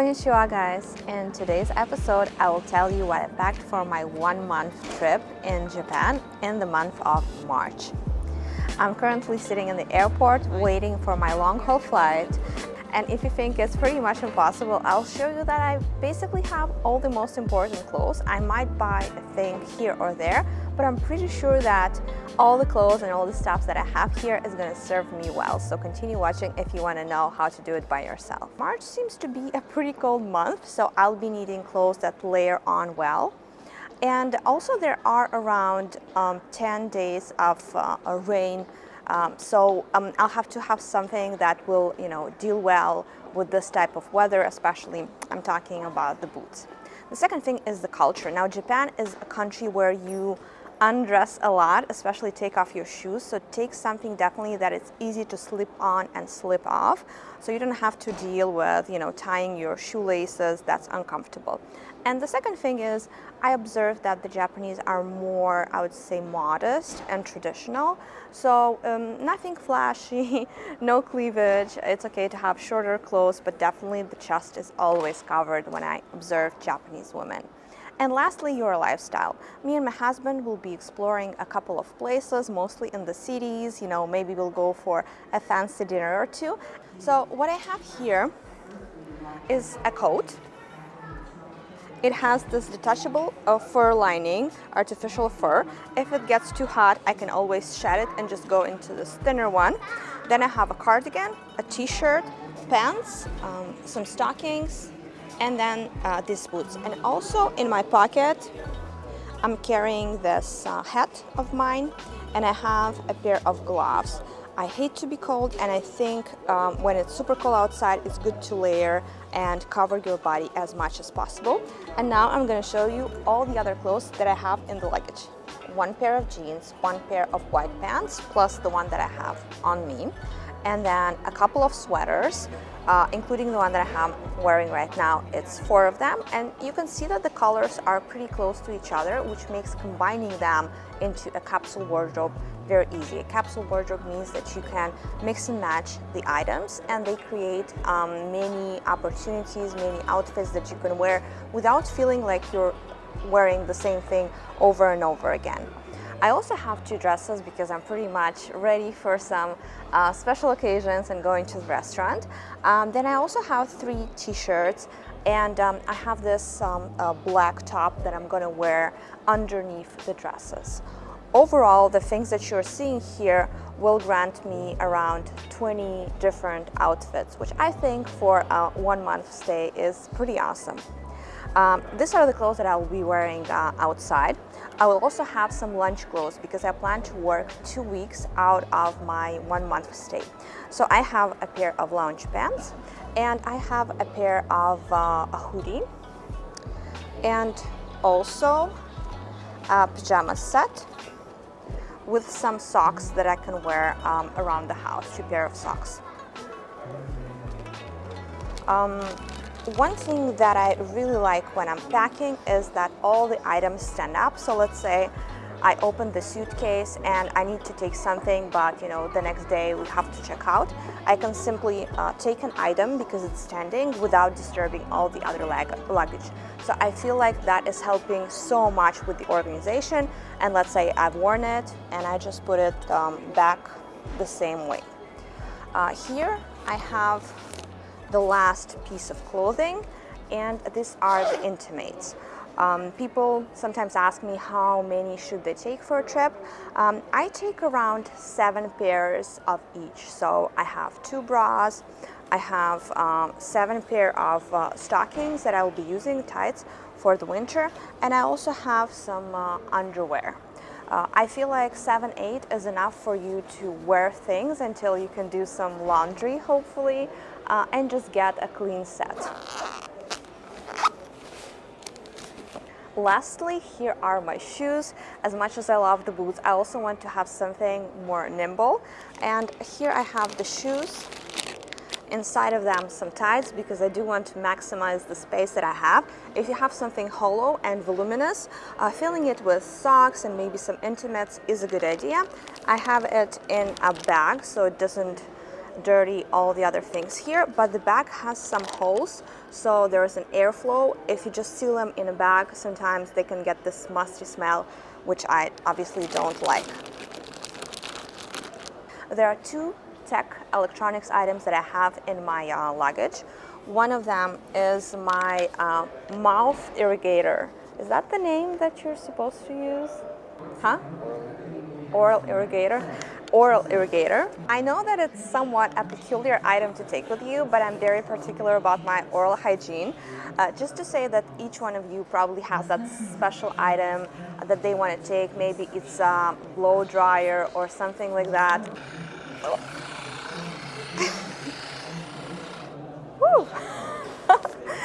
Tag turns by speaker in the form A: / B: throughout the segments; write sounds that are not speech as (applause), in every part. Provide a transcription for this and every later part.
A: Konnichiwa guys! In today's episode, I will tell you what I packed for my one month trip in Japan in the month of March. I'm currently sitting in the airport waiting for my long haul flight and if you think it's pretty much impossible, I'll show you that I basically have all the most important clothes. I might buy a thing here or there, but I'm pretty sure that all the clothes and all the stuff that I have here is to serve me well. So continue watching if you want to know how to do it by yourself. March seems to be a pretty cold month, so I'll be needing clothes that layer on well. And also there are around um, 10 days of uh, rain um, so um, I'll have to have something that will, you know, deal well with this type of weather, especially I'm talking about the boots. The second thing is the culture. Now, Japan is a country where you undress a lot, especially take off your shoes. So take something definitely that it's easy to slip on and slip off. So you don't have to deal with, you know, tying your shoelaces, that's uncomfortable. And the second thing is I observed that the Japanese are more, I would say, modest and traditional. So um, nothing flashy, (laughs) no cleavage. It's okay to have shorter clothes, but definitely the chest is always covered when I observe Japanese women. And lastly, your lifestyle. Me and my husband will be exploring a couple of places, mostly in the cities. You know, maybe we'll go for a fancy dinner or two. So what I have here is a coat it has this detachable uh, fur lining, artificial fur. If it gets too hot, I can always shed it and just go into this thinner one. Then I have a cardigan, a t-shirt, pants, um, some stockings, and then uh, these boots. And also in my pocket, I'm carrying this uh, hat of mine and I have a pair of gloves. I hate to be cold and I think um, when it's super cold outside it's good to layer and cover your body as much as possible. And now I'm going to show you all the other clothes that I have in the luggage. One pair of jeans, one pair of white pants, plus the one that I have on me. And then a couple of sweaters, uh, including the one that I am wearing right now. It's four of them and you can see that the colors are pretty close to each other which makes combining them into a capsule wardrobe very easy. A capsule wardrobe means that you can mix and match the items and they create um, many opportunities, many outfits that you can wear without feeling like you're wearing the same thing over and over again. I also have two dresses because I'm pretty much ready for some uh, special occasions and going to the restaurant. Um, then I also have three t-shirts and um, I have this um, uh, black top that I'm going to wear underneath the dresses. Overall, the things that you're seeing here will grant me around 20 different outfits, which I think for a one month stay is pretty awesome. Um, these are the clothes that I will be wearing uh, outside. I will also have some lunch clothes because I plan to work two weeks out of my one month stay. So I have a pair of lounge pants and I have a pair of uh, a hoodie and also a pajama set with some socks that I can wear um, around the house, two pair of socks. Um, one thing that I really like when I'm packing is that all the items stand up. So let's say I open the suitcase and I need to take something, but you know, the next day we have to check out. I can simply uh, take an item because it's standing without disturbing all the other luggage. So I feel like that is helping so much with the organization. And let's say I've worn it and I just put it um, back the same way. Uh, here I have the last piece of clothing and these are the intimates. Um, people sometimes ask me how many should they take for a trip. Um, I take around seven pairs of each. So I have two bras, I have um, seven pair of uh, stockings that I will be using, tights, for the winter, and I also have some uh, underwear. Uh, I feel like 7, 8 is enough for you to wear things until you can do some laundry, hopefully, uh, and just get a clean set. Lastly, here are my shoes. As much as I love the boots, I also want to have something more nimble. And here I have the shoes inside of them some ties because I do want to maximize the space that I have. If you have something hollow and voluminous, uh, filling it with socks and maybe some intimates is a good idea. I have it in a bag so it doesn't dirty all the other things here, but the bag has some holes, so there's an airflow. If you just seal them in a bag, sometimes they can get this musty smell, which I obviously don't like. There are two tech electronics items that I have in my uh, luggage. One of them is my uh, mouth irrigator. Is that the name that you're supposed to use? Huh? Oral irrigator oral irrigator. I know that it's somewhat a peculiar item to take with you, but I'm very particular about my oral hygiene. Uh, just to say that each one of you probably has that special item that they want to take. Maybe it's a blow dryer or something like that. (laughs)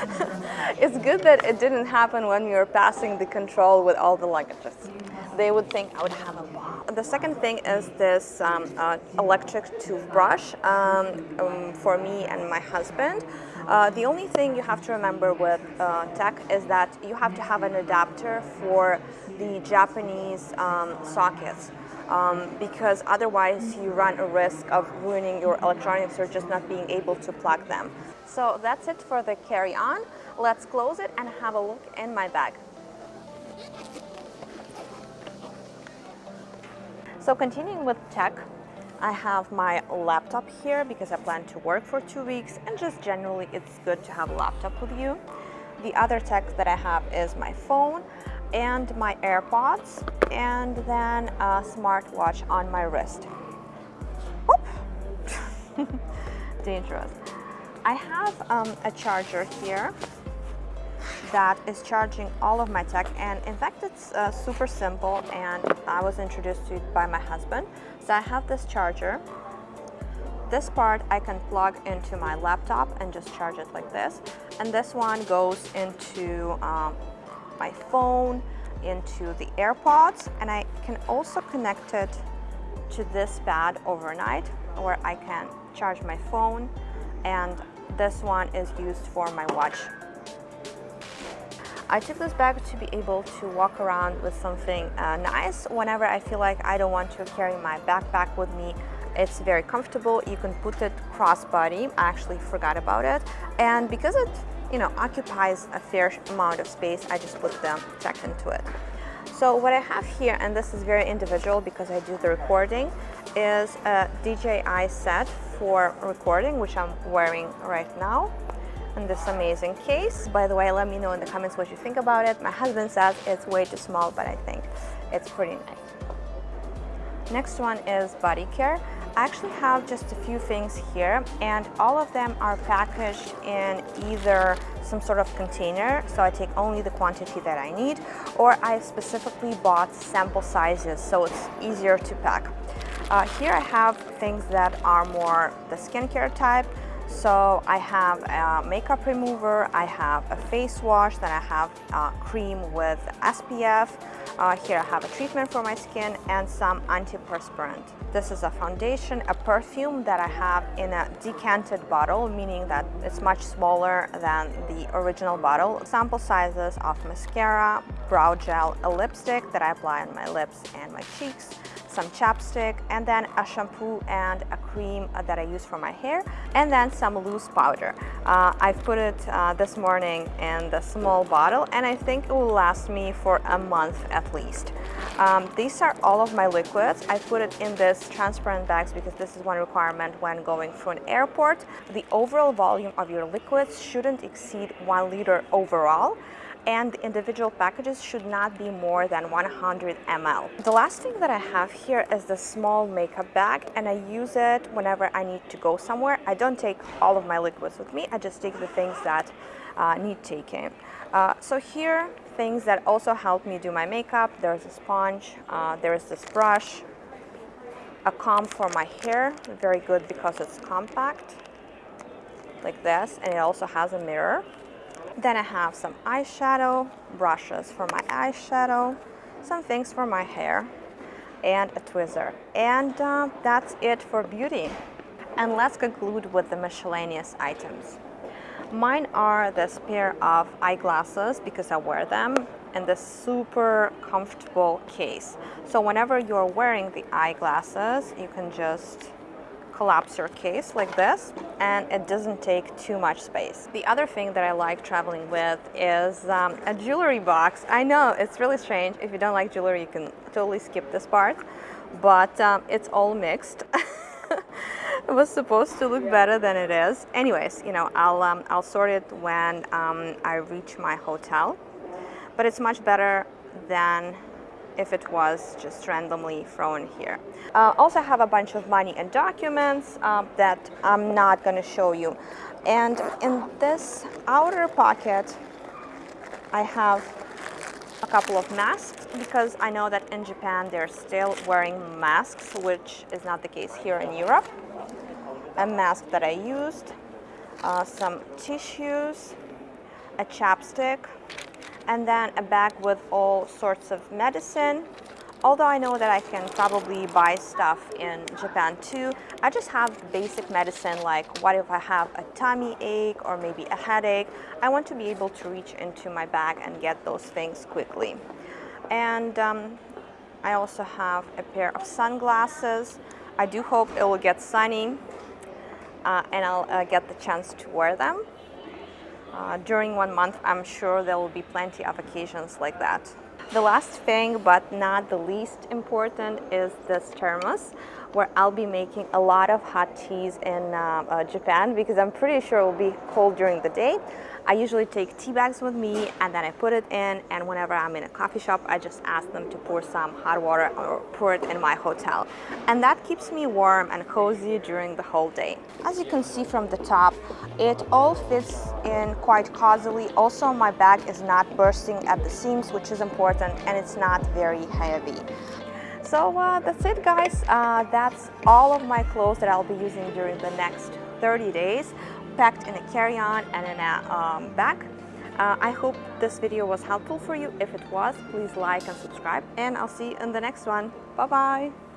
A: (laughs) it's good that it didn't happen when we were passing the control with all the luggages. They would think I would have a. The second thing is this um, uh, electric toothbrush um, um, for me and my husband. Uh, the only thing you have to remember with uh, tech is that you have to have an adapter for the Japanese um, sockets. Um, because otherwise you run a risk of ruining your electronics or just not being able to plug them. So that's it for the carry-on. Let's close it and have a look in my bag. So continuing with tech, I have my laptop here because I plan to work for two weeks and just generally it's good to have a laptop with you. The other tech that I have is my phone and my AirPods and then a smartwatch on my wrist. (laughs) Dangerous. I have um, a charger here that is charging all of my tech and in fact it's uh, super simple and I was introduced to it by my husband. So I have this charger. This part I can plug into my laptop and just charge it like this. And this one goes into um, my phone, into the AirPods and I can also connect it to this pad overnight where I can charge my phone and this one is used for my watch I took this bag to be able to walk around with something uh, nice whenever I feel like I don't want to carry my backpack with me. It's very comfortable. You can put it crossbody. I actually forgot about it. And because it you know, occupies a fair amount of space, I just put the tech into it. So what I have here, and this is very individual because I do the recording, is a DJI set for recording, which I'm wearing right now in this amazing case. By the way, let me know in the comments what you think about it. My husband says it's way too small, but I think it's pretty nice. Next one is body care. I actually have just a few things here and all of them are packaged in either some sort of container, so I take only the quantity that I need, or I specifically bought sample sizes so it's easier to pack. Uh, here I have things that are more the skincare type, so I have a makeup remover, I have a face wash, then I have a cream with SPF. Uh, here I have a treatment for my skin and some antiperspirant. This is a foundation, a perfume that I have in a decanted bottle, meaning that it's much smaller than the original bottle. Sample sizes of mascara, brow gel, a lipstick that I apply on my lips and my cheeks, some chapstick, and then a shampoo and a cream that I use for my hair, and then some loose powder. Uh, I've put it uh, this morning in the small bottle, and I think it will last me for a month at least. Um, these are all of my liquids. I put it in this transparent bags because this is one requirement when going through an airport. The overall volume of your liquids shouldn't exceed one liter overall and the individual packages should not be more than 100 ml. The last thing that I have here is the small makeup bag and I use it whenever I need to go somewhere. I don't take all of my liquids with me, I just take the things that uh, need taking. Uh, so here, things that also help me do my makeup, there's a sponge, uh, there's this brush, a comb for my hair, very good because it's compact, like this, and it also has a mirror. Then I have some eyeshadow, brushes for my eyeshadow, some things for my hair, and a tweezer. And uh, that's it for beauty. And let's conclude with the miscellaneous items. Mine are this pair of eyeglasses because I wear them and this super comfortable case. So whenever you're wearing the eyeglasses, you can just collapsor case like this and it doesn't take too much space. The other thing that I like traveling with is um, a jewelry box. I know it's really strange. If you don't like jewelry, you can totally skip this part, but um, it's all mixed. (laughs) it was supposed to look better than it is. Anyways, you know, I'll, um, I'll sort it when um, I reach my hotel, but it's much better than if it was just randomly thrown here. Uh, also have a bunch of money and documents uh, that I'm not going to show you. And in this outer pocket, I have a couple of masks because I know that in Japan they're still wearing masks, which is not the case here in Europe. A mask that I used, uh, some tissues, a chapstick, and then a bag with all sorts of medicine. Although I know that I can probably buy stuff in Japan too, I just have basic medicine like what if I have a tummy ache or maybe a headache. I want to be able to reach into my bag and get those things quickly. And um, I also have a pair of sunglasses. I do hope it will get sunny uh, and I'll uh, get the chance to wear them. Uh, during one month, I'm sure there will be plenty of occasions like that. The last thing, but not the least important, is this thermos where I'll be making a lot of hot teas in uh, uh, Japan because I'm pretty sure it will be cold during the day. I usually take tea bags with me and then I put it in and whenever I'm in a coffee shop I just ask them to pour some hot water or pour it in my hotel and that keeps me warm and cozy during the whole day. As you can see from the top it all fits in quite cozily also my bag is not bursting at the seams which is important and it's not very heavy. So uh, that's it guys, uh, that's all of my clothes that I'll be using during the next 30 days packed in a carry-on and in a um, bag. Uh, I hope this video was helpful for you. If it was, please like and subscribe and I'll see you in the next one. Bye-bye!